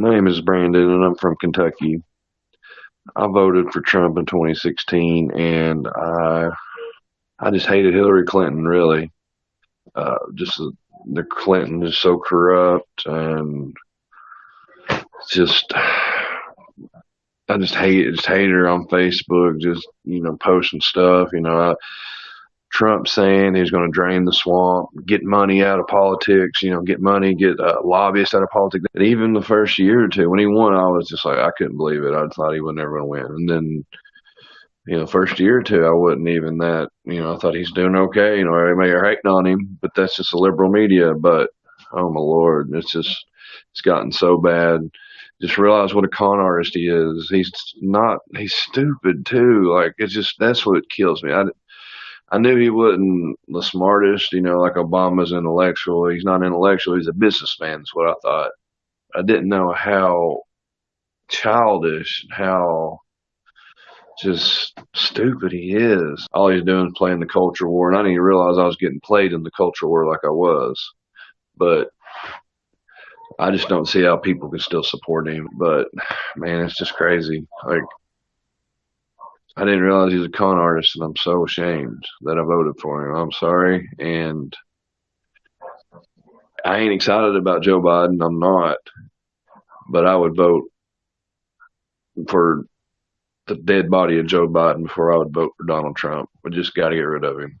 My name is Brandon, and I'm from Kentucky. I voted for Trump in 2016, and I I just hated Hillary Clinton. Really, uh, just the, Clinton is so corrupt, and just I just hate just hate her on Facebook, just you know posting stuff. You know, I, Trump saying he's going to drain the swamp, get money out of politics, you know, get money, get uh, lobbyists out of politics. And even the first year or two when he won, I was just like, I couldn't believe it. I thought he was never going to win. And then, you know, first year or two, I wasn't even that, you know, I thought he's doing okay. You know, everybody are hating on him, but that's just the liberal media. But, oh my Lord, it's just, it's gotten so bad just realize what a con artist he is. He's not. He's stupid too. Like it's just that's what kills me. I I knew he wasn't the smartest, you know, like Obama's intellectual. He's not intellectual. He's a businessman. Is what I thought. I didn't know how childish, how just stupid he is. All he's doing is playing the culture war, and I didn't even realize I was getting played in the culture war like I was. But I just don't see how people can still support him. But man, it's just crazy. Like I didn't realize he's a con artist, and I'm so ashamed that I voted for him. I'm sorry, and I ain't excited about Joe Biden. I'm not, but I would vote for the dead body of Joe Biden before I would vote for Donald Trump. We just got to get rid of him.